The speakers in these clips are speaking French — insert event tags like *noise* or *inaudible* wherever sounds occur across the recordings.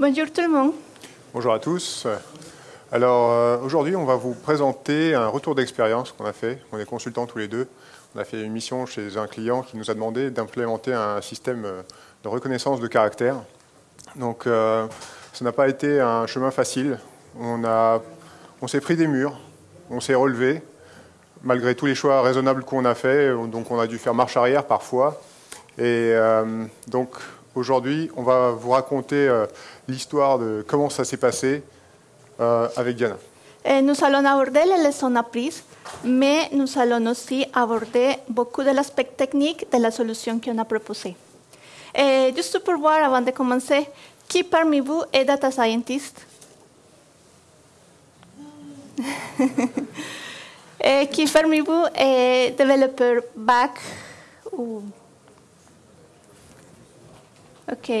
Bonjour tout le monde. Bonjour à tous. Alors euh, aujourd'hui, on va vous présenter un retour d'expérience qu'on a fait. On est consultants tous les deux. On a fait une mission chez un client qui nous a demandé d'implémenter un système euh, de reconnaissance de caractère. Donc euh, ça n'a pas été un chemin facile. On, on s'est pris des murs, on s'est relevé, malgré tous les choix raisonnables qu'on a fait. Donc on a dû faire marche arrière parfois. Et donc aujourd'hui, on va vous raconter l'histoire de comment ça s'est passé euh, avec Diana. Eh, nous allons aborder les leçons apprises, mais nous allons aussi aborder beaucoup de l'aspect technique de la solution qu'on a proposée. Eh, juste pour voir, avant de commencer, qui parmi vous est data scientist? *laughs* Et qui parmi vous est développeur back ou... Ok.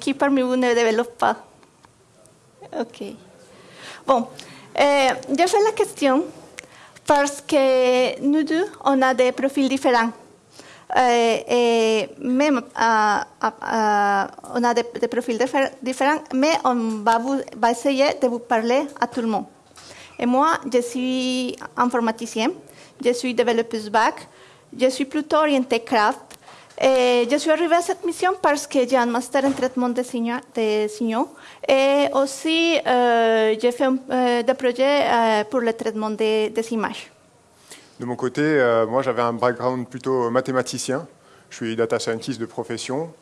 Qui parmi vous ne développe pas Ok. Bon, je fais la question parce que nous deux, on a des profils différents. Et même on a des, profils différents, mais on va, va essayer de vous parler à tout le monde. Et moi, je suis informaticien, je suis développeuse back, je suis plutôt orientée craft, je suis arrivée à cette mission parce que j'ai un master en traitement de signaux, et aussi euh, j'ai fait euh, des projets euh, pour le traitement des, images. De mon côté, euh, moi j'avais un background plutôt mathématicien. Je suis data scientist de profession,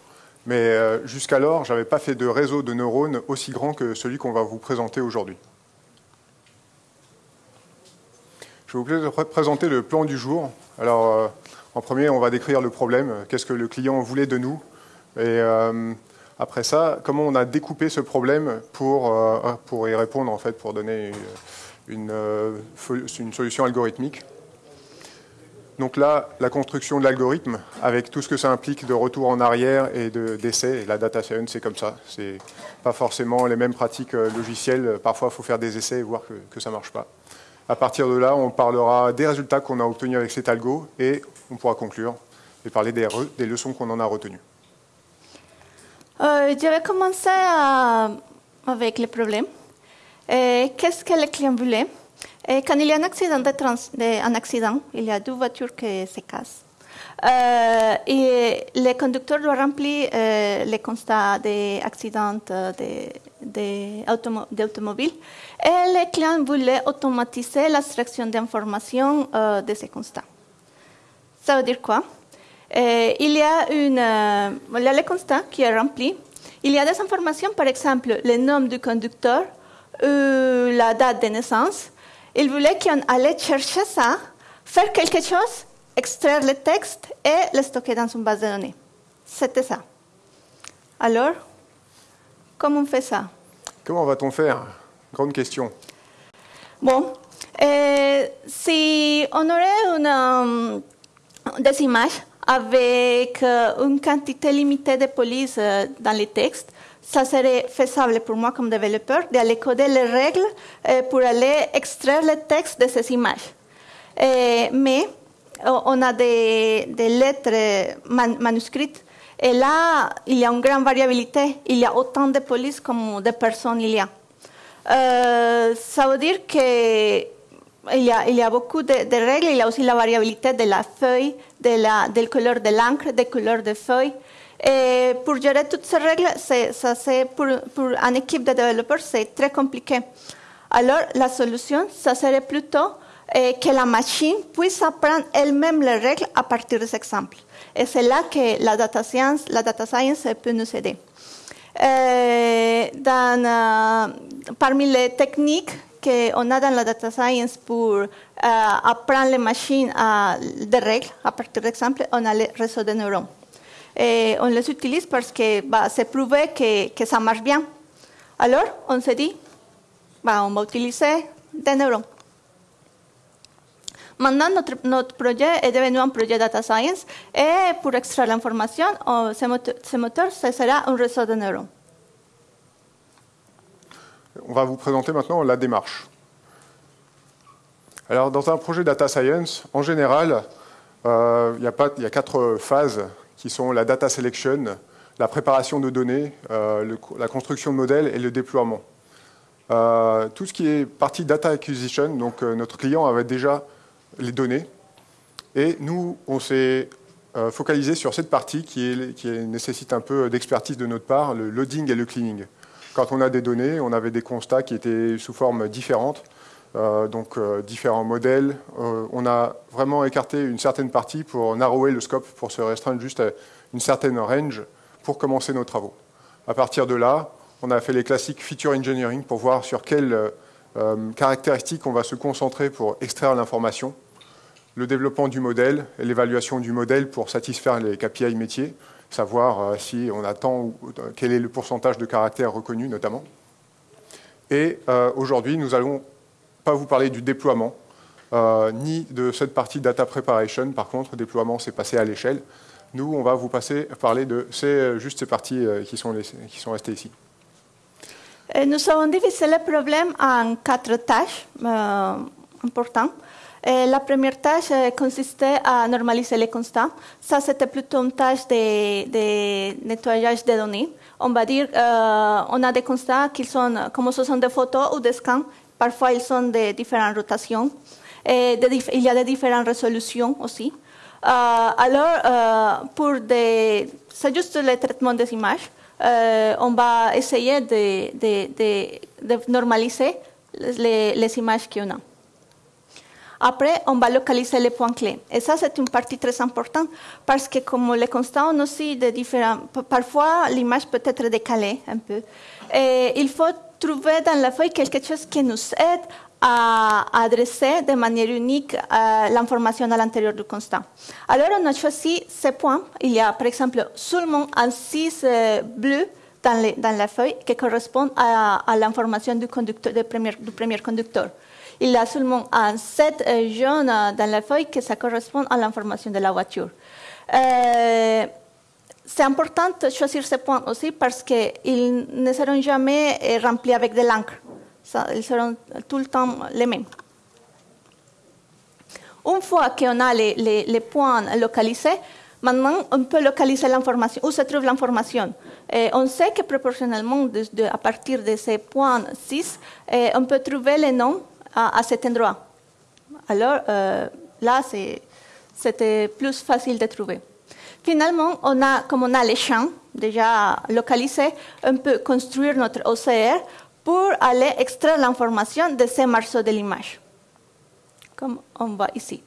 mais euh, jusqu'alors, je n'avais pas fait de réseau de neurones aussi grand que celui qu'on va vous présenter aujourd'hui. Je vais vous présenter le plan du jour. Alors, en premier, on va décrire le problème, qu'est-ce que le client voulait de nous. Et euh, après ça, comment on a découpé ce problème pour, euh, y répondre, en fait, pour donner une, euh, solution algorithmique. Donc là, la construction de l'algorithme, avec tout ce que ça implique de retour en arrière et d'essais, la data science, c'est comme ça. C'est pas forcément les mêmes pratiques logicielles. Parfois, il faut faire des essais et voir que, que ça marche pas. À partir de là, on parlera des résultats qu'on a obtenus avec cet algo on pourra conclure et parler des, des leçons qu'on en a retenues. Euh, je vais commencer à, avec le problème. Qu'est-ce que le client voulait et Quand il y a un accident, il y a deux voitures qui se cassent. Euh, et le conducteur doit remplir euh, les constats d'accidents d'automobile. Et le client voulait automatiser l'extraction d'informations euh, de ces constats. Ça veut dire quoi? Euh, Il y a une, euh, il y a le constat qui est rempli. Il y a des informations, par exemple, le nom du conducteur, ou la date de naissance. Il voulait qu'on allait chercher ça, faire quelque chose, extraire le texte et le stocker dans une base de données. C'était ça. Alors, comment on fait ça? Comment va-t-on faire? Grande question. Bon, euh, si on aurait une, des images avec euh, une quantité limitée de police euh, dans les textes, ça serait faisable pour moi comme développeur d'aller coder les règles euh, pour aller extraire le texte de ces images. mais on a des, lettres man, manuscrites et là, il y a une grande variabilité. Il y a autant de polices comme de personnes il y a. Ça veut dire que il y, a, il y a beaucoup de, de, règles, il y a aussi la variabilité de la feuille, de la, del couleur de l'encre, des couleurs de feuilles. Et pour gérer toutes ces règles, ça, pour, pour une équipe de développeurs, c'est très compliqué. Alors, la solution, ça serait plutôt eh, que la machine puisse apprendre elle-même les règles à partir de ces exemples. Et c'est là que la data science, la data science peut nous aider. Euh, dans, uh, parmi les techniques qu'on a dans la data science pour uh, apprendre les machines à, des règles, à partir d'exemples, on a les réseaux de neurones. Et on les utilise parce que bah, que, que, ça marche bien. Alors, on se dit, bah, on va utiliser neurones. Maintenant, notre, notre, projet est devenu un projet data science et pour extraire l'information, ce moteur, ce moteur, ce sera un réseau de neurones. On va vous présenter maintenant la démarche. Alors, dans un projet data science, en général, euh, il, y a quatre phases qui sont la data selection, la préparation de données, la construction de modèles et le déploiement. tout ce qui est partie data acquisition, donc notre client avait déjà les données, et nous, on s'est focalisé sur cette partie qui nécessite un peu d'expertise de notre part, le loading et le cleaning. Quand on a des données, on avait des constats qui étaient sous forme différente, euh, donc euh, différents modèles. Euh, on a vraiment écarté une certaine partie pour narrower le scope, pour se restreindre juste à une certaine range pour commencer nos travaux. À partir de là, on a fait les classiques feature engineering pour voir sur quelles caractéristiques on va se concentrer pour extraire l'information, le développement du modèle et l'évaluation du modèle pour satisfaire les KPI métiers, savoir euh, si on attend, quel est le pourcentage de caractères reconnus notamment. Et euh, aujourd'hui, nous n'allons pas vous parler du déploiement, euh, ni de cette partie data preparation. Par contre, déploiement, c'est passé à l'échelle. Nous, on va vous passer, parler de c'est juste ces parties qui, sont qui sont restées ici. Nous avons divisé le problème en quatre tâches importantes. Eh, la première tâche eh, consistait à normaliser les constats. Ça, c'était plutôt une tâche de, nettoyage des données. On va dire, euh, on a des constats qui sont, comme ce sont des photos ou des scans, parfois ils sont de différentes rotations. Et il y a de différentes résolutions aussi. Euh, alors, euh, pour des, c'est juste le traitement des images. on va essayer de normaliser les, les images qu'on a. Après, on va localiser les points clés. Et ça, c'est une partie très importante parce que comme le constatons aussi de différents... Parfois, l'image peut être décalée un peu. Il faut trouver dans la feuille quelque chose qui nous aide à adresser de manière unique euh, l'information à l'intérieur du constat. Alors, on a choisi ces points. Il y a, par exemple, seulement un 6 euh, bleu dans, la feuille qui correspond à, l'information du premier conducteur il y a seulement un 7 euh, jaune dans la feuille que ça correspond à l'information de la voiture. Euh, c'est important de choisir ces points aussi parce qu'ils ne seront jamais euh, remplis avec de l'encre. Ils seront tout le temps les mêmes. Une fois qu'on a les, points localisés, maintenant on peut localiser l'information, où se trouve l'information? on sait que proportionnellement, à partir de ces points 6, on peut trouver les noms à, cet endroit. Alors euh, là, c'était plus facile de trouver. Finalement, on a, comme on a les champs déjà localisés, on peut construire notre OCR pour aller extraire l'information de ces morceaux de l'image, comme on voit ici.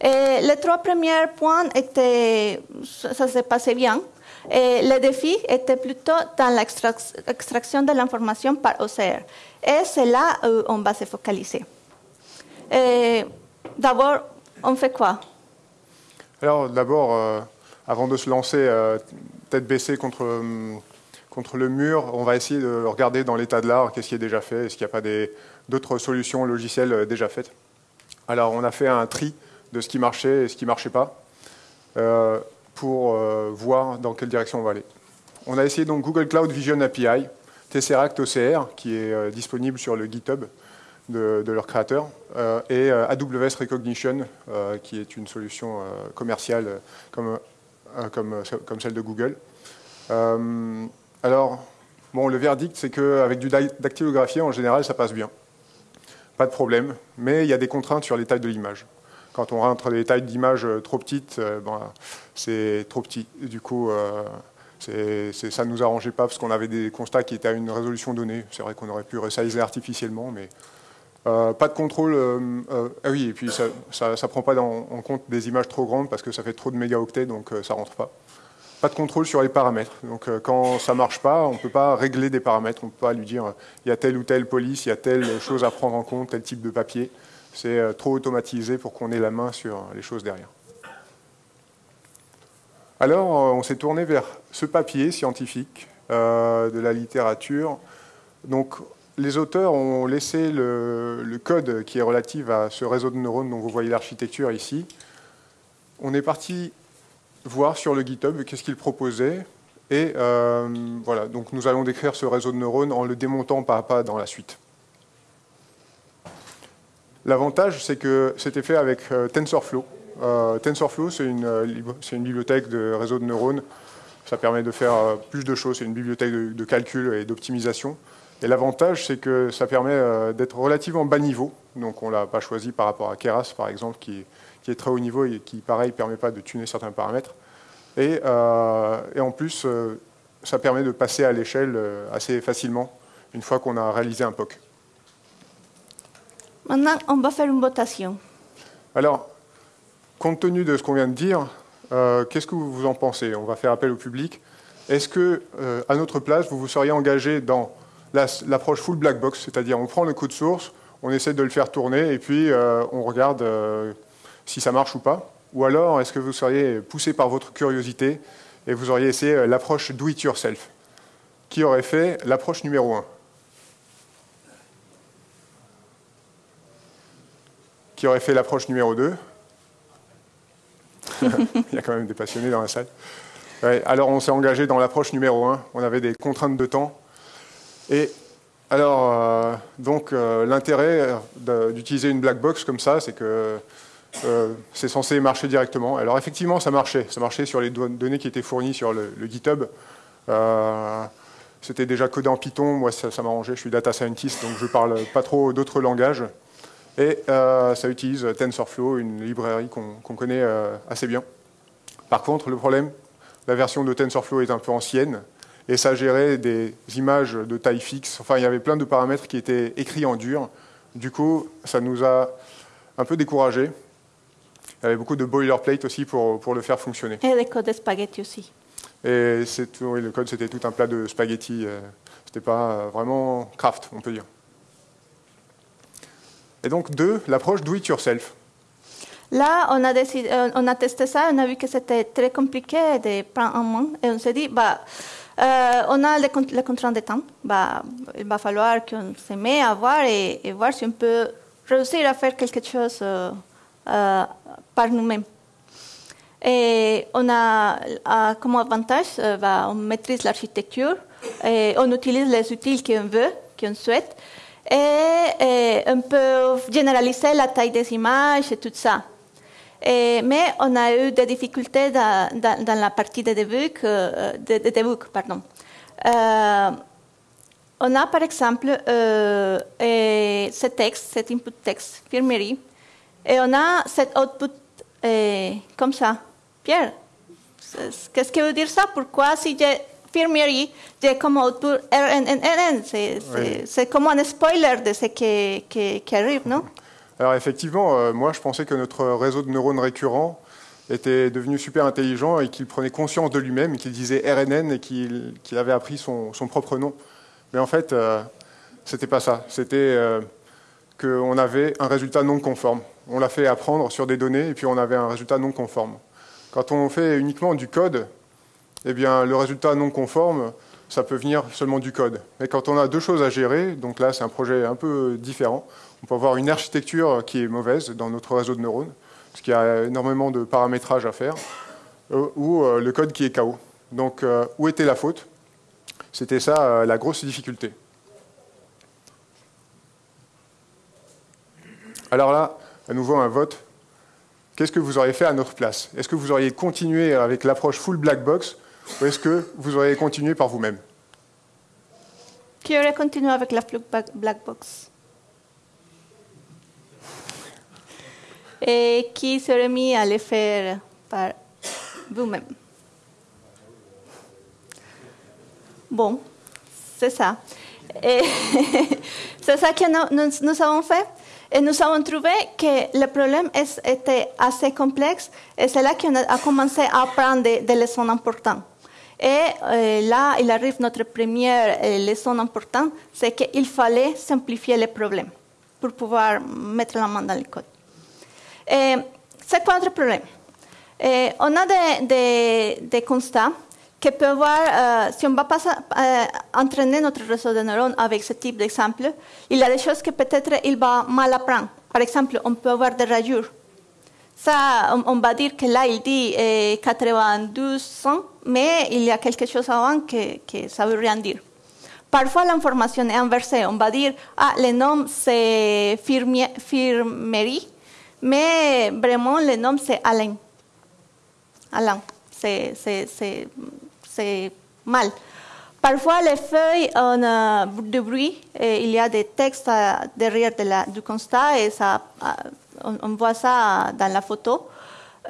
Et les trois premiers points étaient, ça se passait bien. Et le défi était plutôt dans l'extraction de l'information par OCR. Et c'est là où on va se focaliser. D'abord, on fait quoi? Alors, d'abord, euh, avant de se lancer euh, tête baissée contre, euh, contre le mur, on va essayer de regarder dans l'état de l'art qu'est-ce qui est déjà fait, est-ce qu'il n'y a pas d'autres solutions logicielles déjà faites. Alors, on a fait un tri de ce qui marchait et ce qui ne marchait pas pour voir dans quelle direction on va aller. On a essayé donc Google Cloud Vision API, Tesseract OCR, qui est disponible sur le GitHub de, leur créateur, euh, et euh, AWS Recognition, euh, qui est une solution commerciale comme, comme, comme, celle de Google. alors, bon, le verdict, c'est qu'avec du dactylographié, en général, ça passe bien. Pas de problème, mais il y a des contraintes sur les tailles de l'image. Quand on rentre des tailles d'image trop petites, ben, c'est trop petit. Du coup, ça ne nous arrangeait pas parce qu'on avait des constats qui étaient à une résolution donnée. C'est vrai qu'on aurait pu resizer artificiellement, mais euh, pas de contrôle. Euh, euh, ah oui, et puis ça ne prend pas en compte des images trop grandes parce que ça fait trop de mégaoctets, donc ça rentre pas. Pas de contrôle sur les paramètres. Donc quand ça marche pas, on ne peut pas régler des paramètres. On ne peut pas lui dire il y a telle ou telle police, il y a telle chose à prendre en compte, tel type de papier. C'est trop automatisé pour qu'on ait la main sur les choses derrière. Alors, on s'est tourné vers ce papier scientifique de la littérature. Donc, les auteurs ont laissé le, code qui est relatif à ce réseau de neurones dont vous voyez l'architecture ici. On est parti voir sur le GitHub qu'est-ce qu'ils proposaient. Et euh, voilà, donc nous allons décrire ce réseau de neurones en le démontant pas à pas dans la suite. L'avantage, c'est que c'était fait avec euh, TensorFlow. Euh, TensorFlow, c'est une, bibliothèque de réseau de neurones Ça permet de faire euh, plus de choses. C'est une bibliothèque de, calcul et d'optimisation. Et l'avantage, c'est que ça permet euh, d'être relativement bas niveau. Donc on ne l'a pas choisi par rapport à Keras, par exemple, qui est, très haut niveau et qui, pareil, ne permet pas de tuner certains paramètres. Et en plus, ça permet de passer à l'échelle assez facilement une fois qu'on a réalisé un POC. Maintenant, on va faire une votation. Alors, compte tenu de ce qu'on vient de dire, euh, qu'est-ce que vous en pensez? On va faire appel au public. Est-ce que, euh, à notre place, vous vous seriez engagé dans l'approche full black box, c'est-à-dire on prend le code source, on essaie de le faire tourner et puis euh, on regarde si ça marche ou pas? Ou alors, est-ce que vous seriez poussé par votre curiosité et vous auriez essayé l'approche do it yourself? Qui aurait fait l'approche numéro 1 Aurait fait l'approche numéro 2 *laughs* Il y a quand même des passionnés dans la salle. alors on s'est engagé dans l'approche numéro 1. On avait des contraintes de temps. Et alors, euh, donc euh, l'intérêt d'utiliser une black box comme ça, c'est que euh, c'est censé marcher directement. Alors effectivement, ça marchait. Ça marchait sur les données qui étaient fournies sur le, GitHub. C'était déjà codé en Python. Moi, ça, ça m'arrangeait. Je suis data scientist, donc je parle pas trop d'autres langages. Et euh, ça utilise TensorFlow, une librairie qu'on connaît euh, assez bien. Par contre, le problème, la version de TensorFlow est un peu ancienne, et ça gérait des images de taille fixe. Enfin, il y avait plein de paramètres qui étaient écrits en dur. Du coup, ça nous a un peu découragés. Il y avait beaucoup de boilerplate aussi pour, pour le faire fonctionner. Et des codes de spaghetti aussi. Et oui, le code, c'était tout un plat de spaghetti. Euh, c'était pas vraiment craft, on peut dire. Et donc, deux, l'approche do it yourself. Là, on a, décidé, euh, on a testé ça, on a vu que c'était très compliqué de prendre en main et on s'est dit, bah, euh, on a les, contraintes de temps, bah, il va falloir qu'on se mette à voir et, voir si on peut réussir à faire quelque chose euh, par nous-mêmes. Et on a comme avantage, bah, on maîtrise l'architecture et on utilise les outils qu'on veut, qu'on souhaite et, on peut généraliser la taille des images et tout ça. mais on a eu des difficultés dans, la partie de debug, euh, de, pardon. Euh, on a par exemple euh, ce texte, cet input texte, firmerie, et on a cet output comme ça. Pierre, qu'est-ce que veut dire ça? Pourquoi si j'ai infirmerie de comme output RNNN. C'est comme un spoiler de ce qui, qui, arrive, non Alors effectivement, euh, moi je pensais que notre réseau de neurones récurrents était devenu super intelligent et qu'il prenait conscience de lui-même, qu'il disait RNN et qu'il avait appris son, son, propre nom. Mais en fait, euh, c'était pas ça. C'était euh, qu'on avait un résultat non conforme. On l'a fait apprendre sur des données et puis on avait un résultat non conforme. Quand on fait uniquement du code, eh bien, le résultat non conforme, ça peut venir seulement du code. Mais quand on a deux choses à gérer, donc là, c'est un projet un peu différent. On peut avoir une architecture qui est mauvaise dans notre réseau de neurones, parce qu'il y a énormément de paramétrage à faire, euh, ou euh, le code qui est KO. Donc, euh, où était la faute? C'était ça la grosse difficulté. Alors là, à nouveau un vote. Qu'est-ce que vous auriez fait à notre place? Est-ce que vous auriez continué avec l'approche full black box ou est-ce que vous auriez continué par vous-même Qui aurait continué avec la black box? Et qui serait mis à le faire par vous-même? Bon, c'est ça. *laughs* c'est ça que nous, avons fait. Et nous avons trouvé que le problème était assez complexe et c'est là qu'on a commencé à apprendre des leçons importantes. Et euh, là, il arrive notre première euh, leçon importante, c'est qu'il fallait simplifier les problèmes pour pouvoir mettre la main dans le code. C'est quoi notre problème? On a des, constats que peuvent voir, euh, si on va pas entraîner notre réseau de neurones avec ce type d'exemple, il y a des choses que peut-être il va mal apprendre. Par exemple, on peut avoir des rayures ça, on, va dire que là, il dit eh, 92 ans, mais il y a quelque chose avant que, que ça veut rien dire. Parfois, l'information est inversée. On va dire, ah, le nom c'est Firmerie, mais vraiment, le nom c'est Alain. Alain. C'est mal. Parfois, les feuilles ont euh, du bruit et il y a des textes euh, derrière de la, du constat et ça, euh, on, voit ça dans la photo.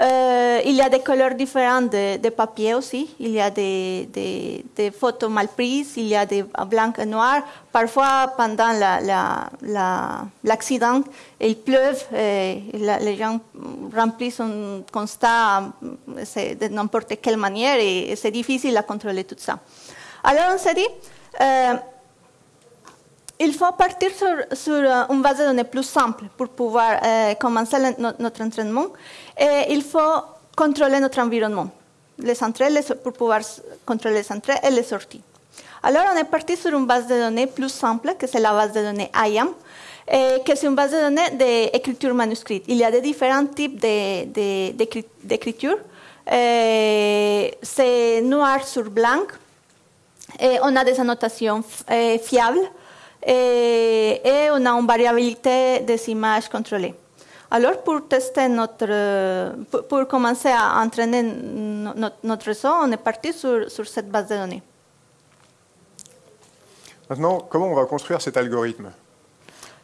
Euh, il y a des couleurs différentes de, papier aussi. Il y a des, photos mal prises, il y a des blancs et noirs. Parfois, pendant l'accident, la, la, il pleuve et les gens remplissent un constat de n'importe quelle manière et c'est difficile à contrôler tout ça. Alors, on s'est dit, euh, il faut partir sur, sur, une base de données plus simple pour pouvoir euh, commencer notre entraînement. Et il faut contrôler notre environnement, les entrées, pour pouvoir contrôler les entrées et les sorties. Alors, on est parti sur une base de données plus simple, que c'est la base de données IAM, et que c'est une base de données d'écriture manuscrite. Il y a des différents types d'écriture. C'est noir sur blanc. Et on a des annotations eh, fiables et, et, on a une variabilité des images contrôlées. Alors, pour tester notre, pour, commencer à entraîner notre, réseau, on est parti sur, sur cette base de données. Maintenant, comment on va construire cet algorithme?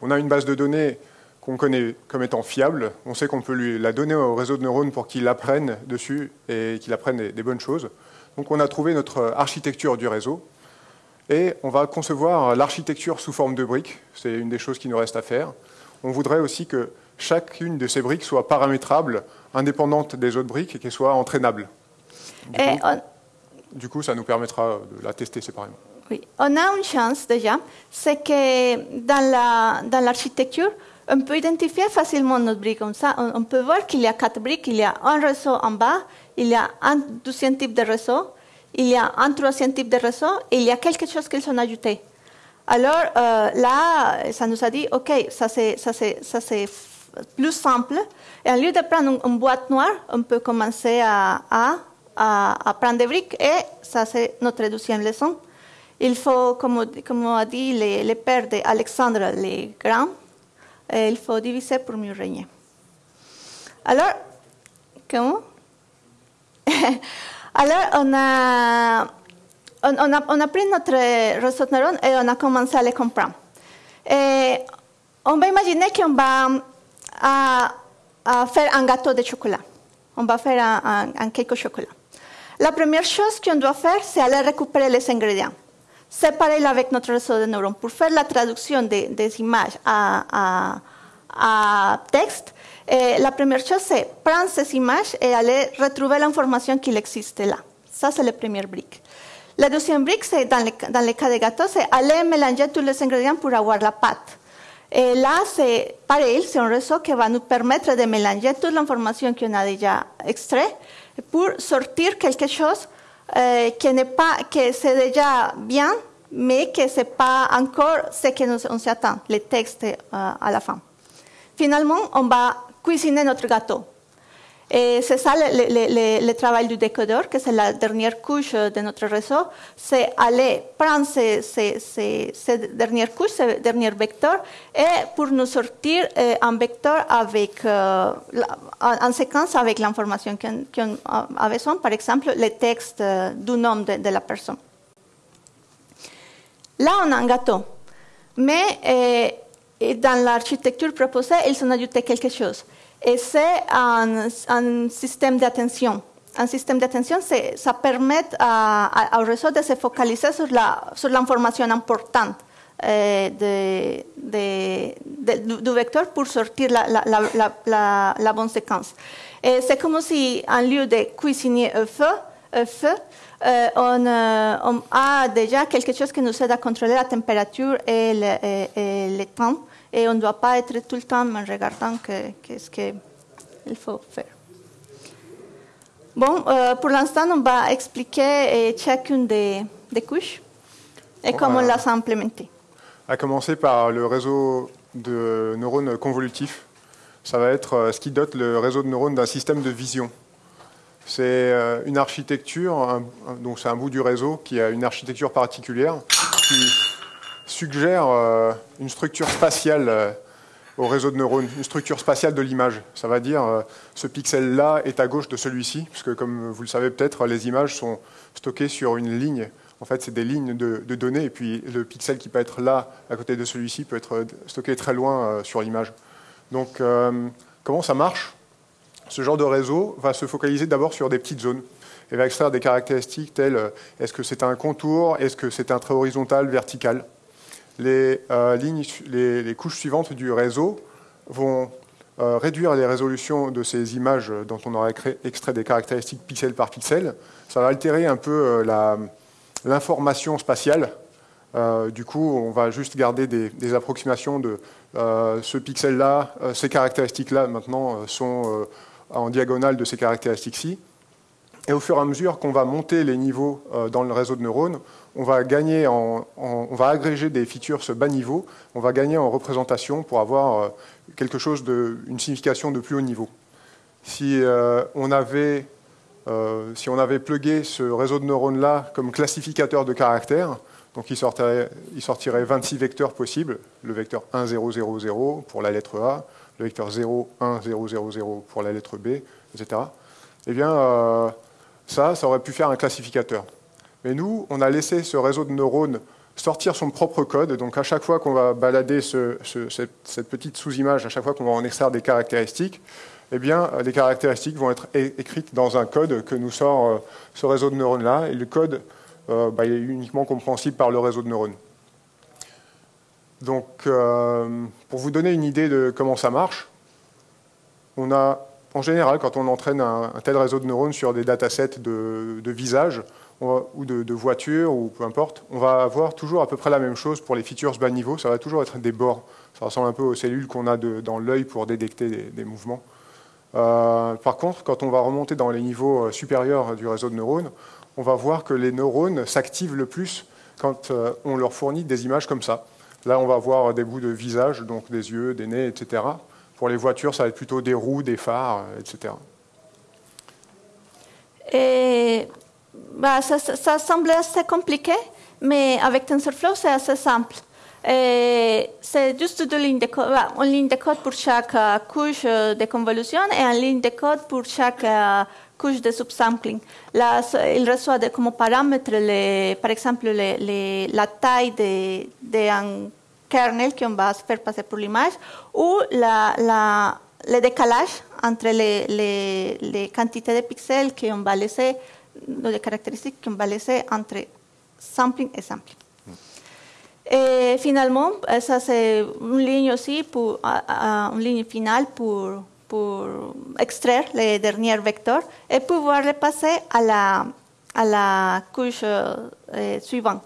On a une base de données qu'on connaît comme étant fiable. On sait qu'on peut lui la donner au réseau de neurones pour qu'il apprenne dessus et qu'il apprenne des bonnes choses. Donc on a trouvé notre architecture du réseau et on va concevoir l'architecture sous forme de briques. C'est une des choses qui nous reste à faire. On voudrait aussi que chacune de ces briques soit paramétrable, indépendante des autres briques et qu'elle soit entraînable. Du coup, on... du coup, ça nous permettra de la tester séparément. Oui, on a une chance déjà, c'est que dans l'architecture, la, on peut identifier facilement notre brique comme ça. On, on peut voir qu'il y a quatre briques, il y a un réseau en bas, il y a un deuxième type de réseau, il y a un troisième type de réseau et il y a quelque chose qu'ils ont ajouté. Alors euh, là, ça nous a dit, OK, ça c'est, plus simple. Et au lieu de prendre une, boîte noire, on peut commencer à, prendre des briques et ça c'est notre deuxième leçon. Il faut, comme, a dit le, le père d'Alexandre le Grand, il faut diviser pour mieux régner. Alors, comment? *laughs* Alors, on a, on, on, a, on a, pris notre réseau de neurones et on a commencé à les comprendre. Et on va imaginer qu'on va à, à faire un gâteau de chocolat. On va faire un, un, un cake au chocolat. La première chose qu'on doit faire, c'est aller récupérer les ingrédients. C'est pareil avec notre réseau de neurones. Pour faire la traduction des, des images à, à, à texte, et la première chose, c'est prendre ces images et aller retrouver l'information qui existe là. Ça, c'est la première brique. La deuxième brique, c'est dans, dans le cas des gâteaux, c'est aller mélanger tous les ingrédients pour avoir la pâte. Et là, c'est pareil, c'est un réseau qui va nous permettre de mélanger toute l'information qu'on a déjà extrait pour sortir quelque chose qui n'est pas, que c'est déjà bien, mais que c'est pas encore ce qu'on s'attend, les textes euh, à la fin. Finalement, on va cuisiner notre gâteau. Et c'est ça le, travail du décodeur, que c'est la dernière couche de notre réseau, c'est aller prendre ces, ces, ces, ces, dernières couches, ces derniers vecteurs, et pour nous sortir euh, un vecteur avec, euh, en séquence avec l'information qu'on qu a besoin, par exemple, le texte du nom de, de, la personne. Là, on a un gâteau, mais dans l'architecture proposée, ils ont ajouté quelque chose. Et c'est un, un, système d'attention. Un système d'attention, ça permet à, à, au réseau de se focaliser sur, l'information importante euh, du, vecteur pour sortir la, bonne séquence. C'est comme si, en lieu de cuisiner feu, feu euh, on, euh, on, a déjà quelque chose qui nous aide à contrôler la température et le, et le temps et on ne doit pas être tout le temps en regardant qu'est-ce que qu'il faut faire. Bon, euh, pour l'instant, on va expliquer chacune des, des couches et comment on l'a implémentée. À commencer par le réseau de neurones convolutifs. Ça va être ce qui dote le réseau de neurones d'un système de vision. C'est une architecture, un, donc c'est un bout du réseau qui a une architecture particulière qui suggère euh, une structure spatiale euh, au réseau de neurones, une structure spatiale de l'image. Ça va dire euh, ce pixel-là est à gauche de celui-ci, puisque comme vous le savez peut-être, les images sont stockées sur une ligne. En fait, c'est des lignes de, données, et puis le pixel qui peut être là, à côté de celui-ci, peut être stocké très loin sur l'image. Donc, comment ça marche? Ce genre de réseau va se focaliser d'abord sur des petites zones et va extraire des caractéristiques telles est-ce que c'est un contour, est-ce que c'est un trait horizontal, vertical? Les, euh, les, couches suivantes du réseau vont euh, réduire les résolutions de ces images dont on aura extrait des caractéristiques pixel par pixel. Ça va altérer un peu euh, l'information spatiale. du coup, on va juste garder des, approximations de ce pixel-là, ces caractéristiques-là maintenant sont en diagonale de ces caractéristiques-ci. Et au fur et à mesure qu'on va monter les niveaux dans le réseau de neurones, on va agréger des features ce bas niveau, on va gagner en représentation pour avoir euh, quelque chose de, une signification de plus haut niveau. Si euh, on avait euh, on avait plugué ce réseau de neurones-là comme classificateur de caractères, donc il sortirait, il sortirait 26 vecteurs possibles, le vecteur 1, 0, 0, 0 pour la lettre A, le vecteur 0, 1, 0, 0, 0 pour la lettre B, etc. Eh bien, ça, ça aurait pu faire un classificateur. Mais nous, on a laissé ce réseau de neurones sortir son propre code. Donc à chaque fois qu'on va balader cette, petite sous-image, à chaque fois qu'on va en extraire des caractéristiques, eh bien, les caractéristiques vont être écrites dans un code que nous sort euh, ce réseau de neurones-là. Et le code euh, bah, est uniquement compréhensible par le réseau de neurones. Donc, euh, pour vous donner une idée de comment ça marche, on a, en général, quand on entraîne un, tel réseau de neurones sur des datasets de, de visages, ou de, voitures, ou peu importe, on va avoir toujours à peu près la même chose pour les features bas niveau. Ça va toujours être des bords. Ça ressemble un peu aux cellules qu'on a dans l'œil pour détecter des, mouvements. Euh, par contre, quand on va remonter dans les niveaux euh, supérieurs du réseau de neurones, on va voir que les neurones s'activent le plus quand euh, on leur fournit des images comme ça. Là, on va voir des bouts de visage, donc des yeux, des nez, etc. Pour les voitures, ça va être plutôt des roues, des phares, etc. Et bah, ça, semble assez compliqué, mais avec TensorFlow, c'est assez simple. C'est juste deux lignes de code, bah, une ligne de code pour chaque euh, couche euh, de convolution et une ligne de code pour chaque euh, couche de subsampling. Là, il reçoit de, comme paramètre, les, par exemple, la taille d'un de, kernel qu'on va faire passer pour l'image ou la, le décalage entre les quantités de pixels qu'on va laisser de caractéristiques qu'on va laisser entre sampling et sampling. Et finalement, ça c'est une ligne aussi, pour, une ligne finale pour, pour extraire les derniers vecteurs et pouvoir les passer à la, à la couche euh, suivante.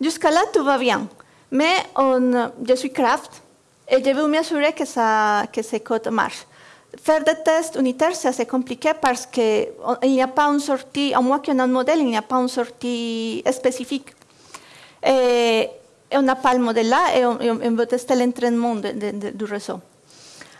Jusqu'à là, tout va bien. Mais on, je suis craft et je veux m'assurer que, ça, que ce code marche. Faire des tests unitaires, c'est assez compliqué parce qu'il n'y a pas une sortie, à moins qu'on ait un modèle, il n'y a pas une sortie spécifique. Et, on n'a pas le modèle là et on, veut tester l'entraînement du réseau.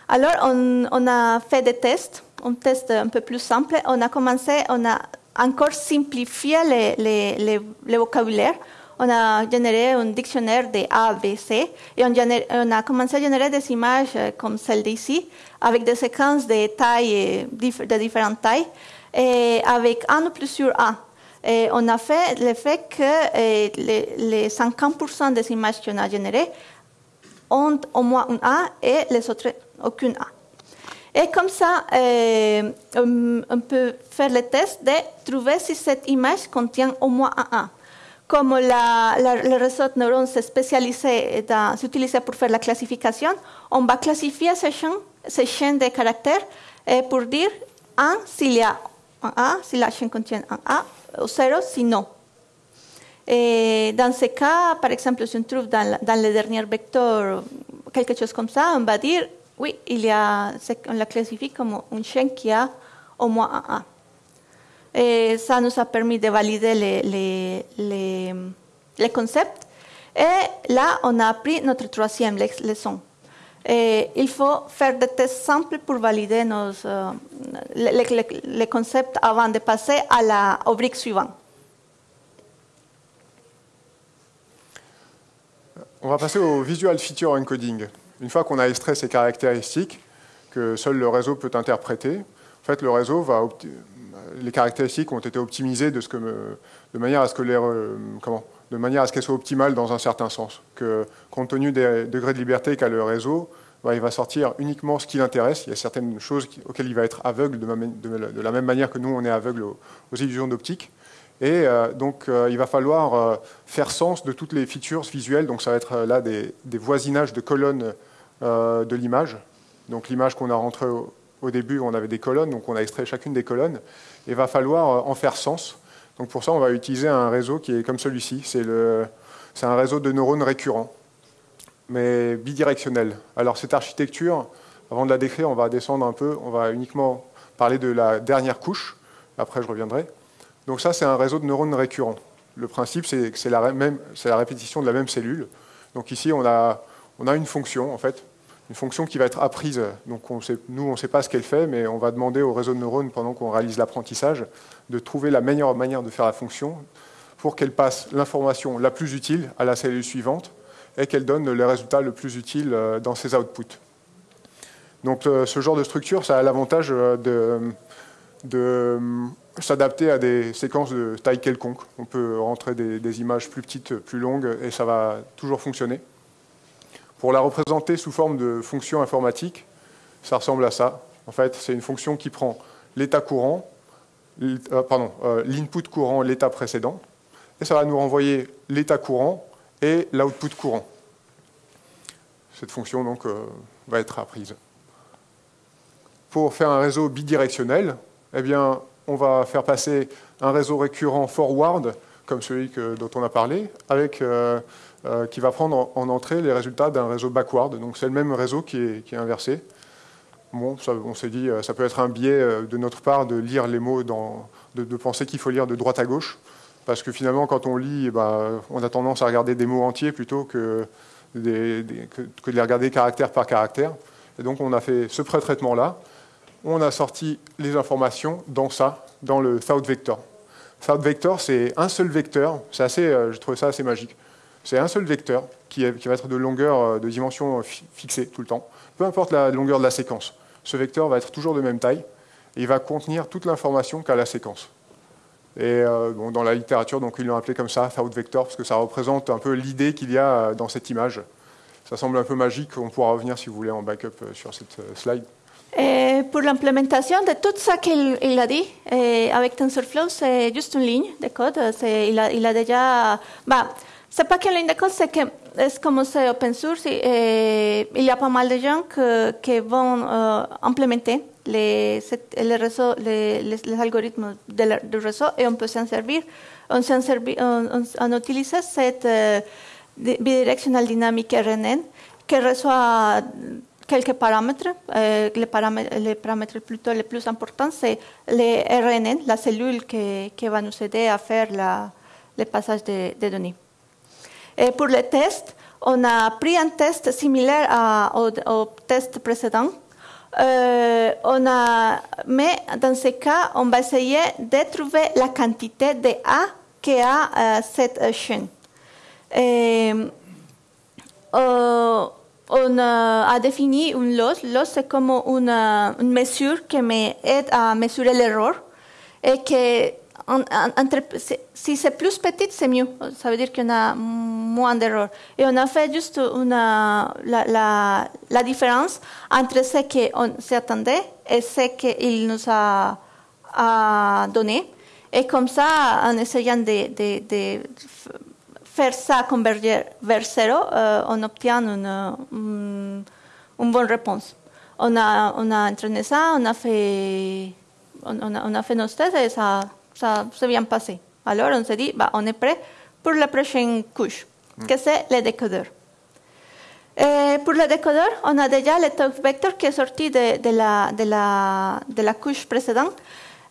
Alors, on, a fait des tests, un test un peu plus simple. On a commencé, on a encore simplifié le vocabulaire on a généré un dictionnaire de A, B, C et on, a commencé à générer des images euh, comme celle d'ici, avec des séquences de tailles, euh, de différentes tailles, et avec un ou plusieurs A. Et on a fait le fait que euh, les, 50% des images qu'on a générées ont au moins un A et les autres aucune A. Et comme ça, on, peut faire le test de trouver si cette image contient au moins un A comme le réseau de neurones spécialisé s'utilise pour faire la classification, on va classifier ces chaînes, de caractères et pour dire un s'il y a un A, si la chaîne contient un A, ou zéro si non. Et dans ce cas, par exemple, si on trouve dans, dans le dernier vecteur quelque chose comme ça, on va dire oui, il y a, on la classifie comme une chaîne qui a au moins un A. Et ça nous a permis de valider les, les, les, les concepts. Et là, on a appris notre troisième leçon. Et il faut faire des tests simples pour valider nos, uh, les, les, les, concepts avant de passer à la, au brique suivant. On va passer au visual feature encoding. Une fois qu'on a extrait ces caractéristiques, que seul le réseau peut interpréter, en fait, le réseau va les caractéristiques ont été optimisées de, ce que de manière à ce que les, comment, de manière à ce qu'elles soient optimales dans un certain sens. Que compte tenu des degrés de liberté qu'a le réseau, bah, il va sortir uniquement ce qui l'intéresse. Il y a certaines choses auxquelles il va être aveugle de, la même manière que nous, on est aveugle aux, illusions d'optique. Et euh, donc, euh, il va falloir euh, faire sens de toutes les features visuelles. Donc, ça va être là des, voisinages de colonnes de l'image. Donc, l'image qu'on a rentrée au, début, on avait des colonnes, donc on a extrait chacune des colonnes. Et il va falloir en faire sens. Donc, pour ça, on va utiliser un réseau qui est comme celui-ci. C'est un réseau de neurones récurrents mais bidirectionnel. Alors cette architecture, avant de la décrire, on va descendre un peu, on va uniquement parler de la dernière couche, après je reviendrai. Donc ça, c'est un réseau de neurones récurrents. Le principe, c'est que c'est la, la, répétition de la même cellule. Donc ici, on a, on a une fonction, en fait, une fonction qui va être apprise. Donc nous, on ne sait pas ce qu'elle fait, mais on va demander au réseau de neurones, pendant qu'on réalise l'apprentissage, de trouver la meilleure manière de faire la fonction pour qu'elle passe l'information la plus utile à la cellule suivante et qu'elle donne les résultats le plus utiles euh, dans ses outputs. Donc euh, ce genre de structure, ça a l'avantage euh, de, s'adapter à des séquences de taille quelconque. On peut rentrer des, images plus petites, plus longues, et ça va toujours fonctionner. Pour la représenter sous forme de fonction informatique, ça ressemble à ça. En fait, c'est une fonction qui prend l'état courant, pardon, l'input courant, l'état précédent, et ça va nous renvoyer l'état courant et l'output courant. Cette fonction donc, euh, va être apprise. Pour faire un réseau bidirectionnel, eh bien, on va faire passer un réseau récurrent forward, comme celui dont on a parlé, avec, euh, euh, qui va prendre en, entrée les résultats d'un réseau backward. Donc c'est le même réseau qui est, inversé. Bon, on s'est dit, ça peut être un biais de notre part de lire les mots, dans, de penser qu'il faut lire de droite à gauche. Parce que finalement, quand on lit, eh ben, on a tendance à regarder des mots entiers plutôt que, de les regarder caractère par caractère. Et donc, on a fait ce pré-traitement-là. On a sorti les informations dans ça, dans le Thought Vector. Thought Vector, c'est un seul vecteur. C'est assez, euh, je trouve ça assez magique. C'est un seul vecteur qui, va être de longueur, euh, de dimension fixée tout le temps. Peu importe la longueur de la séquence. Ce vecteur va être toujours de même taille et il va contenir toute l'information qu'a la séquence. Et euh, dans la littérature, donc, ils l'ont appelé comme ça, Thought Vector, parce que ça représente un peu l'idée qu'il y a euh, dans cette image. Ça semble un peu magique, on pourra revenir si vous voulez en backup euh, sur cette slide. Pour l'implémentation de tout ça qu'il a dit, avec TensorFlow, c'est juste une ligne de code. Il a déjà... Bah, ligne de code, c'est que open source. y a pas mal de gens qui vont implémenter les, les, les, les, s'en servir. RNN qui reçoit quelques paramètres. Euh, les, les plutôt les les RNN, la cellule qui, qui, va nous aider à faire la, le passage des de données. Pour les tests, on a pris un test similaire au, test précédent euh, on a, mais dans ce cas, on va essayer de trouver la quantité de A qui a euh, cette chaîne. Et, euh, on a défini une loss. Loss, c'est comme une, mesure qui m'aide à mesurer l'erreur et que si c'est plus petit, c'est mieux. Ça veut dire y a moins d'erreurs. Et on a fait juste la, différence entre ce qu'on s'attendait et ce qu'il nous a, a, donné. Et comme ça, en essayant de, de, faire ça converger vers zéro, euh, on obtient une, une, bonne réponse. On a, on a entraîné ça, on a fait, on, a, fait nos tests et ça ça s'est bien passé. Alors on s'est dit, bah, on est prêt pour la prochaine couche. Que c'est le décodeur. Et pour le décodeur, on a déjà le talk vector qui est sorti de, la, de, la, de la couche précédente.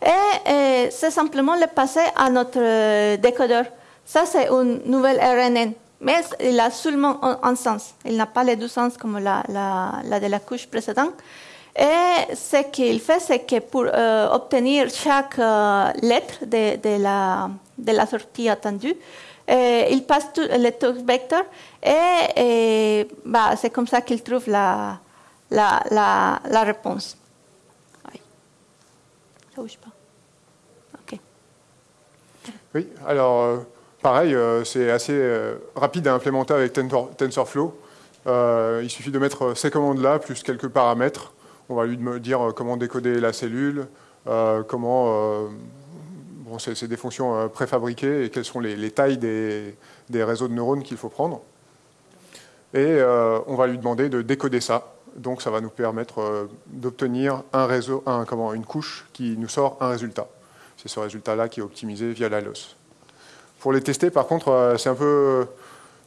Et, c'est simplement le passer à notre décodeur. Ça, c'est une nouvelle RNN, mais il a seulement un, sens. Il n'a pas les deux sens comme la, la, de la couche précédente. Et ce qu'il fait, c'est que pour euh, obtenir chaque euh, lettre de, de, la, de, la, sortie attendue, il passe tout, le text vector et, et bah, c'est comme ça qu'il trouve la, la, la, réponse. Oui. Ça bouge pas. Ok. Oui, alors euh, pareil, euh, c'est assez euh, rapide à implémenter avec Tensor- TensorFlow. Il suffit de mettre ces commandes-là, plus quelques paramètres. On va lui dire comment décoder la cellule, comment... c'est des fonctions euh, préfabriquées et quelles sont les, les tailles des, réseaux de neurones qu'il faut prendre. Et euh, on va lui demander de décoder ça. Donc ça va nous permettre euh, d'obtenir un réseau, un, comment, une couche qui nous sort un résultat. C'est ce résultat-là qui est optimisé via la loss. Pour les tester, par contre, c'est un peu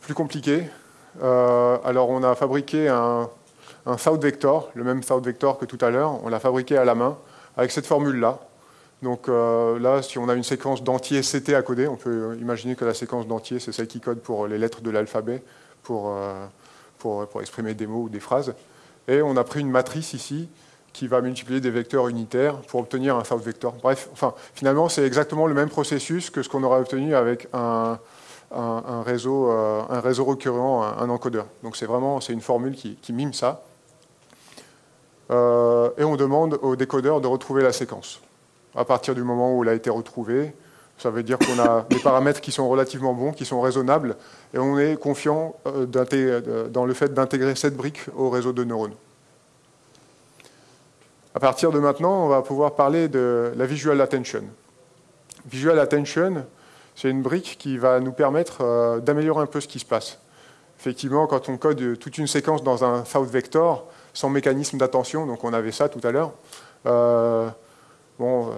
plus compliqué. Alors, on a fabriqué un, un Vector, le même South Vector que tout à l'heure. On l'a fabriqué à la main avec cette formule-là. Donc euh, là, si on a une séquence d'entiers CT à coder, on peut imaginer que la séquence d'entiers, c'est celle qui code pour les lettres de l'alphabet, pour, euh, pour, pour exprimer des mots ou des phrases. Et on a pris une matrice ici qui va multiplier des vecteurs unitaires pour obtenir un South Vector. Bref, enfin, finalement, c'est exactement le même processus que ce qu'on aurait obtenu avec un, réseau, euh, un réseau recueillant, un, encodeur. Donc c'est vraiment une formule qui, mime ça. Euh, et on demande au décodeur de retrouver la séquence. À partir du moment où elle a été retrouvée, ça veut dire qu'on a *coughs* des paramètres qui sont relativement bons, qui sont raisonnables, et on est confiant euh, euh, dans le fait d'intégrer cette brique au réseau de neurones. À partir de maintenant, on va pouvoir parler de la visual attention. Visual attention, c'est une brique qui va nous permettre euh, d'améliorer un peu ce qui se passe. Effectivement, quand on code toute une séquence dans un south vector, sans mécanisme d'attention, donc on avait ça tout à l'heure, euh, bon, euh,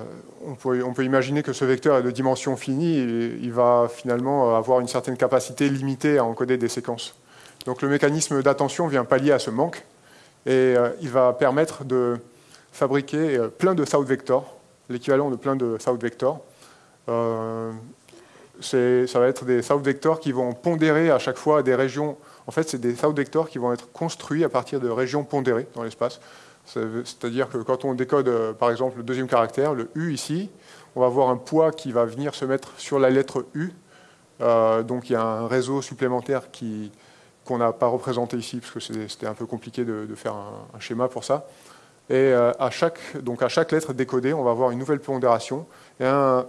on, peut, imaginer que ce vecteur est de dimension finie il va finalement avoir une certaine capacité limitée à encoder des séquences. Donc le mécanisme d'attention vient pallier à ce manque et euh, il va permettre de fabriquer euh, plein de south vectors, l'équivalent de plein de south vectors. Ça va être des south vectors qui vont pondérer à chaque fois des régions. En fait, c'est des south vectors qui vont être construits à partir de régions pondérées dans l'espace. C'est-à-dire que quand on décode, euh, par exemple, le deuxième caractère, le U ici, on va avoir un poids qui va venir se mettre sur la lettre U. Euh, donc il y a un réseau supplémentaire qu'on n'a pas représenté ici, parce que c'était un peu compliqué de, faire un, schéma pour ça. Et euh, à, chaque, lettre décodée, on va avoir une nouvelle pondération et un,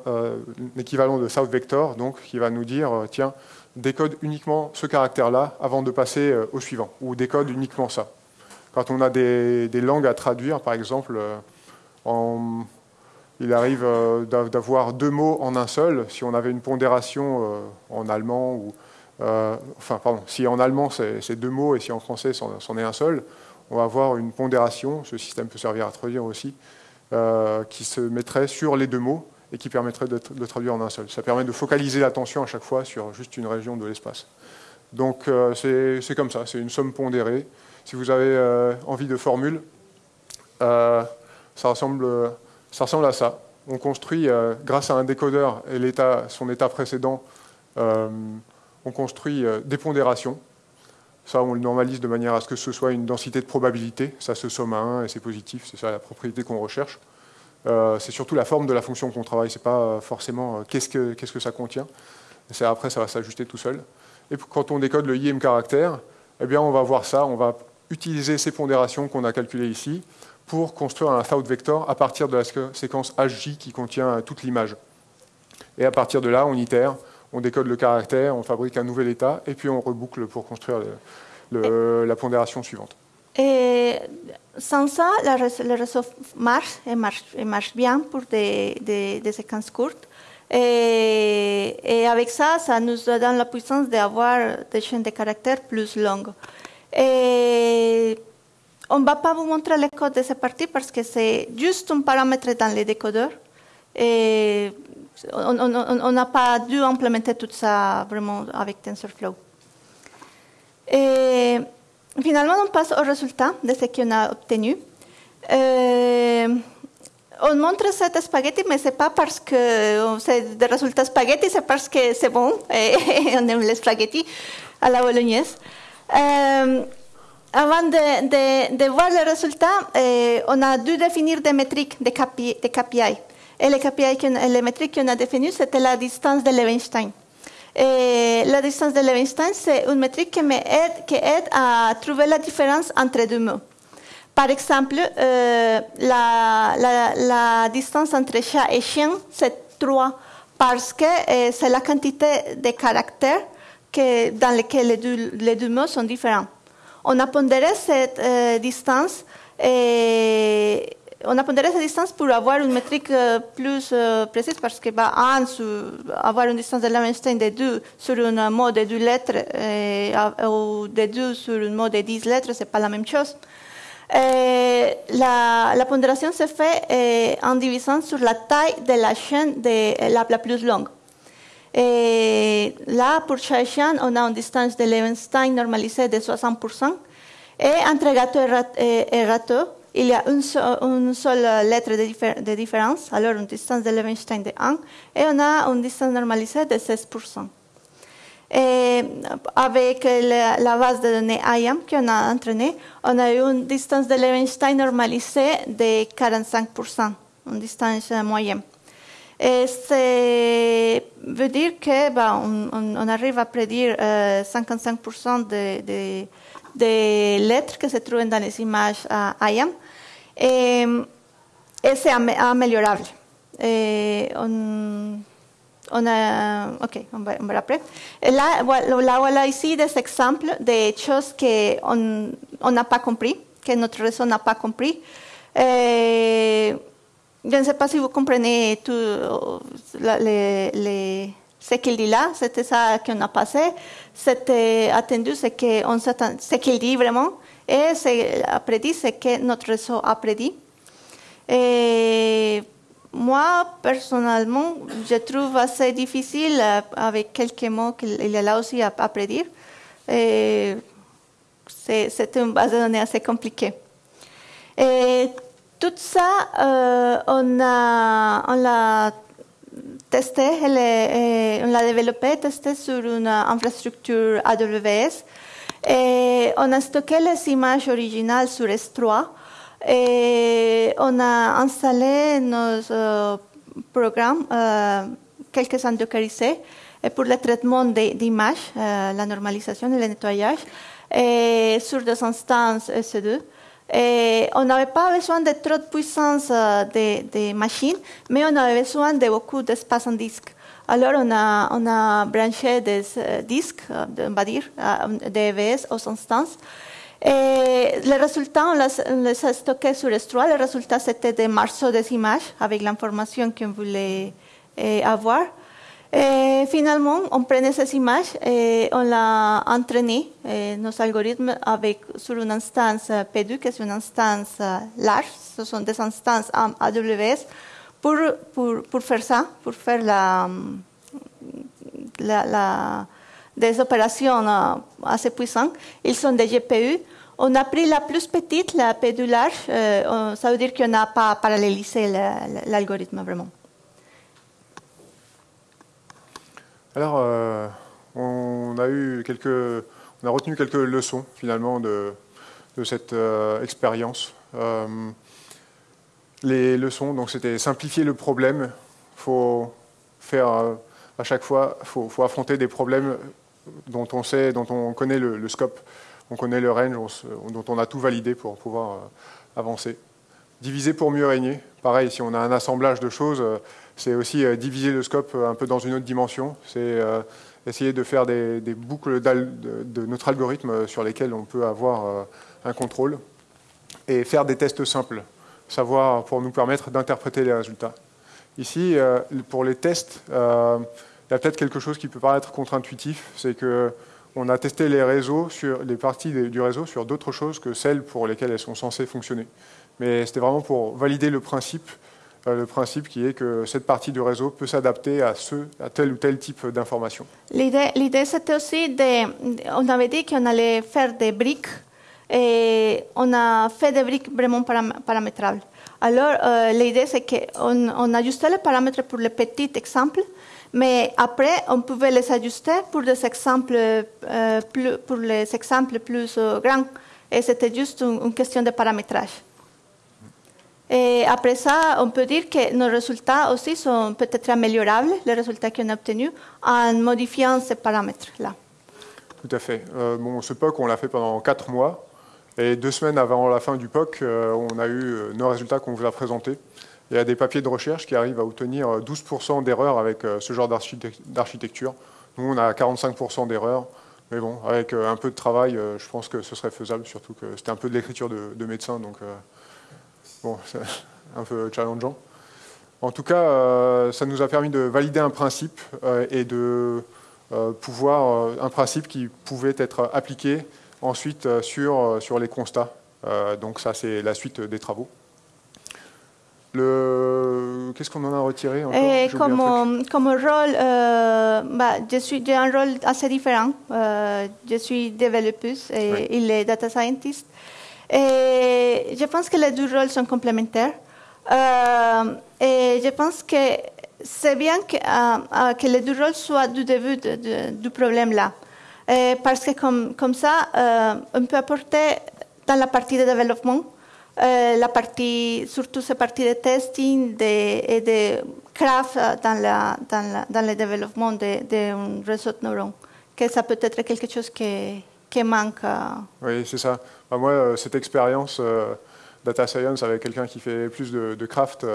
équivalent de South Vector donc, qui va nous dire tiens, décode uniquement ce caractère-là avant de passer au suivant, ou décode uniquement ça. Quand on a des, langues à traduire, par exemple, euh, il arrive euh, d'a- d'avoir deux mots en un seul. Si on avait une pondération euh, en allemand, ou, enfin, pardon, si en allemand c'est deux mots et si en français c'en est un seul, on va avoir une pondération, ce système peut servir à traduire aussi, qui se mettrait sur les deux mots et qui permettrait de, traduire en un seul. Ça permet de focaliser l'attention à chaque fois sur juste une région de l'espace. Donc c'est comme ça, c'est une somme pondérée. Si vous avez euh, envie de formule, euh, ça, ressemble, à ça. On construit, euh, grâce à un décodeur et son état précédent, on construit des pondérations. Ça, on le normalise de manière à ce que ce soit une densité de probabilité. Ça se somme à 1 et c'est positif. C'est ça la propriété qu'on recherche. C'est surtout la forme de la fonction qu'on travaille. C'est pas forcément qu'est-ce que, ça contient. Après, ça va s'ajuster tout seul. Et quand on décode le IM caractère, eh bien, on va voir ça. On va utiliser ces pondérations qu'on a calculées ici pour construire un south vector à partir de la sé- séquence HJ qui contient toute l'image. Et à partir de là, on itère, on décode le caractère, on fabrique un nouvel état, et puis on reboucle pour construire le- le- la pondération suivante. Et sans ça, le réseau marche et marche, et marche bien pour des, des- des séquences courtes. Et, et avec ça, ça nous donne la puissance d'avoir des chaînes de caractères plus longues. Et on ne va pas vous montrer le code de cette partie parce que c'est juste un paramètre dans les décodeurs. Et on n'a pas dû implémenter tout ça vraiment avec TensorFlow. Et finalement, on passe au résultat de ce qu'on a obtenu. On montre cette spaghetti, mais c'est pas parce que c'est des résultats spaghetti, c'est parce que c'est bon *laughs* on aime les spaghettis à la bolognaise. Avant de, de- de voir les résultats, euh, on a dû définir des métriques, des KPI. Et les, KPI les métriques qu'on a définies, c'était la distance de Levenstein. Et la distance de Levenstein, c'est une métrique qui, aide, à trouver la différence entre deux mots. Par exemple, euh, la, distance entre chat et chien, c'est 3 parce que euh, c'est la quantité de caractères que, dans lesquels les deux, mots sont différents. On a pondéré cette euh, distance on a cette distance pour avoir une métrique euh, plus euh, précise parce que bah, avoir une distance de Levenstein de 2 sur un mot de 2 lettres et, ou de 2 sur un mot de 10 lettres, ce n'est pas la même chose. La, la, pondération se fait en divisant sur la taille de la chaîne de, la, la, plus longue. Et là, pour chaque chaîne, on a une distance de Levenstein normalisée de 60%. Et entre gâteau et, râteau, il y a une, seule lettre de, différence, alors une distance de Levenstein de 1, et on a une distance normalisée de 16%. Et avec la, la, base de données IAM qu'on a entraînée, on a eu une distance de Levenstein normalisée de 45%, une distance moyenne. Et ça veut dire que bah, arrive à prédire euh, 55% de, de, de, lettres qui se trouvent dans les images euh, IAM. Et, c'est améliorable. Ok, on va, on après. Là, voilà, ici des exemples de choses qu'on n'a pas compris, que notre réseau n'a pas compris. Je ne sais pas si vous comprenez tout les, les, ce qu'il dit là, c'était ça qu'on a passé. C'était attendu, ce qu'il dit vraiment. Et c'est prédit, c'est que notre réseau a prédit. Et moi, personnellement, je trouve assez difficile euh, avec quelques mots qu'il est là aussi à, à prédire. C'est une base de données assez compliquée. Et tout ça, euh, on l'a testé, est, on l'a développé, testé sur une infrastructure AWS. On a stocké les images originales sur S3 et on a installé nos euh, programmes, euh, quelques-uns pour le traitement d'images, euh, la normalisation et le nettoyage, et sur des instances EC2. Et on n'avait pas besoin de trop de puissance des de machines, mais on avait besoin de beaucoup d'espace en disque. Alors, on a, on a branché des disques, on va dire, d'EVS aux instances. Et les résultats, on les, a stockés sur S3. Les résultats, c'était des morceaux des images avec l'information qu'on voulait eh, avoir. Et finalement, on prenait ces images et on l'a entraîné, eh, nos algorithmes, avec, sur une instance P2, qui est une instance large. Ce sont des instances AWS pour, faire ça, pour faire la, la, des opérations assez puissantes. Ils sont des GPU. On a pris la plus petite, la P2 large. Ça veut dire qu'on n'a pas parallélisé l'algorithme vraiment. Alors, euh, on a retenu quelques leçons finalement de, cette expérience les leçons, donc c'était simplifier le problème. Il faut faire euh, à chaque fois, faut, faut, affronter des problèmes dont on sait, dont on connaît le, scope, on connaît le range, dont on a tout validé pour pouvoir euh, avancer. Diviser pour mieux régner. Pareil, si on a un assemblage de choses, euh, c'est aussi diviser le scope un peu dans une autre dimension. C'est essayer de faire des, boucles de, notre algorithme sur lesquelles on peut avoir un contrôle et faire des tests simples savoir pour nous permettre d'interpréter les résultats. Ici, euh, pour les tests, euh, il y a peut-être quelque chose qui peut paraître contre-intuitif, c'est que on a testé les réseaux sur les parties du réseau sur d'autres choses que celles pour lesquelles elles sont censées fonctionner. Mais c'était vraiment pour valider le principe, euh, le principe qui est que cette partie du réseau peut s'adapter à tel ou tel type d'information. L'idée, c'était aussi de, on avait dit qu'on allait faire des briques et on a fait des briques vraiment paramétrables. Alors, euh, l'idée, c'est qu'on on ajustait les paramètres pour les petits exemples, mais après, on pouvait les ajuster pour, des exemples, euh, plus, pour les exemples plus grands. Et c'était juste une, question de paramétrage. Et après ça, on peut dire que nos résultats aussi sont peut-être améliorables, les résultats qu'on a obtenus, en modifiant ces paramètres-là. Tout à fait. Euh, bon, ce POC, on l'a fait pendant 4 mois. Et deux semaines avant la fin du POC, euh, on a eu euh, nos résultats qu'on vous a présentés. Il y a des papiers de recherche qui arrivent à obtenir 12% d'erreurs avec ce genre d'architecture. Nous, on a 45% d'erreurs. Mais bon, avec un peu de travail, je pense que ce serait faisable, surtout que c'était un peu de l'écriture de, de, médecin, donc bon, *laughs* c'est un peu challengeant. En tout cas, ça nous a permis de valider un principe et de pouvoir, un principe qui pouvait être appliqué ensuite sur, sur les constats. donc ça, c'est la suite des travaux. Qu'est-ce qu'on en a retiré Et comme, comme rôle, euh, bah, je suis j'ai un rôle assez différent. Euh, je suis développeuse et il est data scientist. Et je pense que les deux rôles sont complémentaires. Et je pense que c'est bien que, que, les deux rôles soient du début du problème là. parce que comme, comme ça, on peut apporter dans la partie de développement la partie, surtout cette partie de testing et de craft dans, la, dans, dans le développement d'un réseau de neurones, que ça peut être quelque chose qui, qui manque. Oui, c'est ça. Bah, moi, euh, cette expérience data science avec quelqu'un qui fait plus de, craft,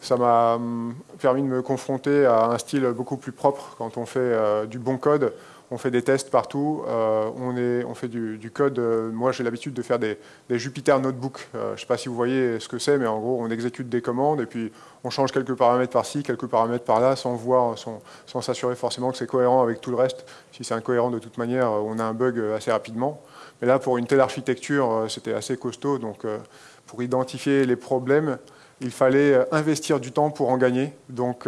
ça m'a hum, permis de me confronter à un style beaucoup plus propre quand on fait du bon code on fait des tests partout, euh, on, est, on, fait du, code. Euh, moi, j'ai l'habitude de faire des, Jupyter Notebook. Euh, je ne sais pas si vous voyez ce que c'est, mais en gros, on exécute des commandes et puis on change quelques paramètres par-ci, quelques paramètres par-là, sans voir, sans s'assurer forcément que c'est cohérent avec tout le reste. Si c'est incohérent de toute manière, on a un bug assez rapidement. Mais là, pour une telle architecture, c'était assez costaud. Donc, pour identifier les problèmes, il fallait investir du temps pour en gagner. Donc,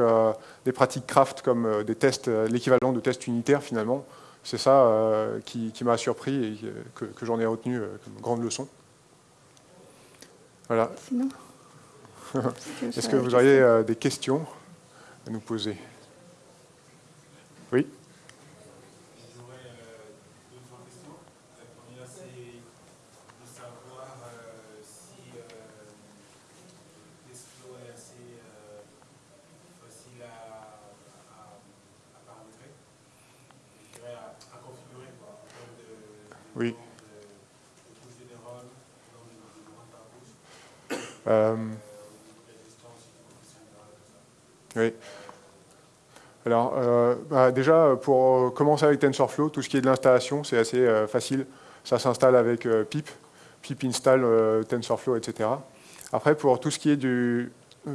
des pratiques craft comme euh, des tests, euh, l'équivalent de tests unitaires finalement. C'est ça euh, qui, m'a surpris et que, j'en ai retenu comme grande leçon. Voilà. *laughs* Est-ce que vous auriez des questions à nous poser? Oui. Alors, euh, bah, déjà, pour commencer avec TensorFlow, tout ce qui est de l'installation, c'est assez euh, facile. Ça s'installe avec pip, pip install TensorFlow, etc. Après, pour tout ce qui est du,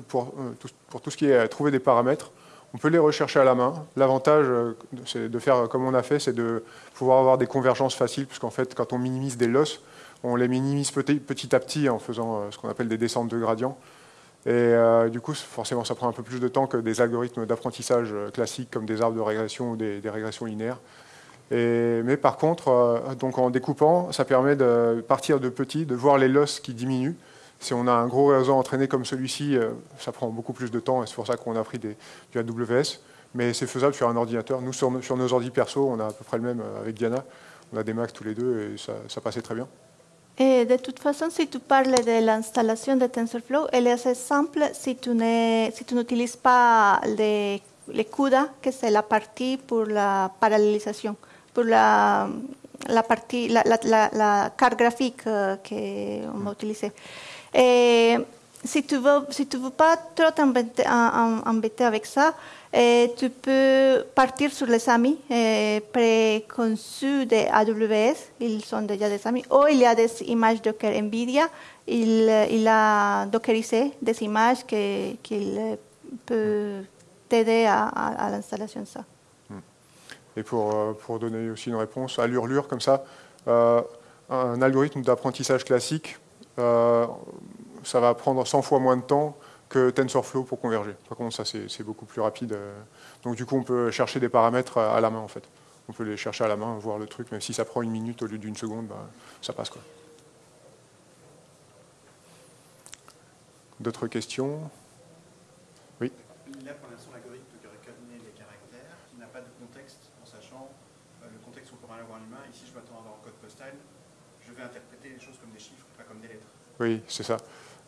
pour, tout ce qui est trouver des paramètres, on peut les rechercher à la main. L'avantage euh, de faire comme on a fait, c'est de pouvoir avoir des convergences faciles, puisqu'en fait, quand on minimise des losses, on les minimise petit à petit en faisant euh, ce qu'on appelle des descentes de gradient. Et euh, du coup, forcément, ça prend un peu plus de temps que des algorithmes d'apprentissage classiques comme des arbres de régression ou des, régressions linéaires. mais par contre, donc en découpant, ça permet de partir de petit, de voir les losses qui diminuent, si on a un gros réseau entraîné comme celui-ci, euh, ça prend beaucoup plus de temps et c'est pour ça qu'on a pris du AWS. Mais c'est faisable sur un ordinateur. Nous, sur, nos ordi perso, on a à peu près le même euh, avec Diana. On a des Macs tous les deux et ça, passait très bien. Et de toute façon, si tu parles de l'installation de TensorFlow, elle est assez simple si tu n'utilises pas les, les CUDA, que c'est la partie pour la parallélisation, pour la, la partie, la, la, carte graphique euh, qu'on va utiliser. Et si tu veux, si tu veux pas trop t'embêter avec ça, et tu peux partir sur les amis préconçus de AWS, ils sont déjà des amis, ou il y a des images Docker NVIDIA, il, il a dockerisé des images qu'il qui peut t'aider à, à, l'installation de ça. Hmm. Et pour, euh, pour donner aussi une réponse à l'urlure comme ça, euh, un algorithme d'apprentissage classique euh, ça va prendre 100 fois moins de temps que TensorFlow pour converger. Par contre, ça, c'est beaucoup plus rapide. Euh. Donc, du coup, on peut chercher des paramètres à la main, en fait. On peut les chercher à la main, voir le truc, même si ça prend une minute au lieu d'une seconde, bah, ça passe. quoi. D'autres questions? Oui a pour l'instant l'algorithme qui reconnaît les caractères, qui n'a pas de contexte en sachant euh, le contexte qu'on pourrait avoir en humain. Ici, je m'attends à avoir un code postal. Je vais interpréter les choses comme des chiffres, pas comme des lettres. Oui, c'est ça.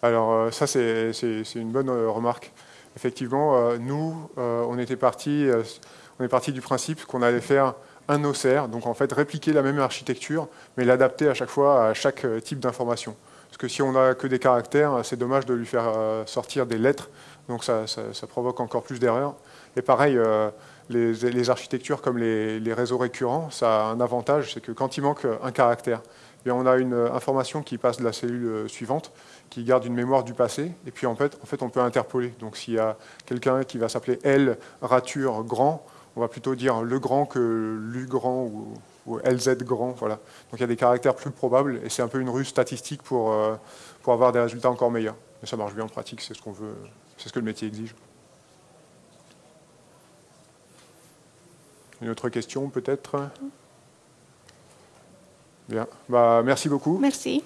Alors euh, ça, c'est une bonne euh, remarque. Effectivement, euh, nous, on était parti, on est parti du principe qu'on allait faire un OCR, donc en fait répliquer la même architecture, mais l'adapter à chaque fois à chaque type d'information. Parce que si on n'a que des caractères, c'est dommage de lui faire sortir des lettres, donc ça, provoque encore plus d'erreurs. Et pareil, les, architectures comme les, réseaux récurrents, ça a un avantage, c'est que quand il manque un caractère, eh on a une information qui passe de la cellule suivante, qui garde une mémoire du passé, et puis en fait, en fait on peut interpoler. Donc s'il y a quelqu'un qui va s'appeler L rature grand, on va plutôt dire le grand que l'U grand ou, LZ grand. Voilà. Donc il y a des caractères plus probables, et c'est un peu une ruse statistique pour, euh, pour avoir des résultats encore meilleurs. Mais ça marche bien en pratique, c'est ce qu'on veut, c'est ce que le métier exige. Une autre question peut-être? Bien. Bah, merci beaucoup. Merci.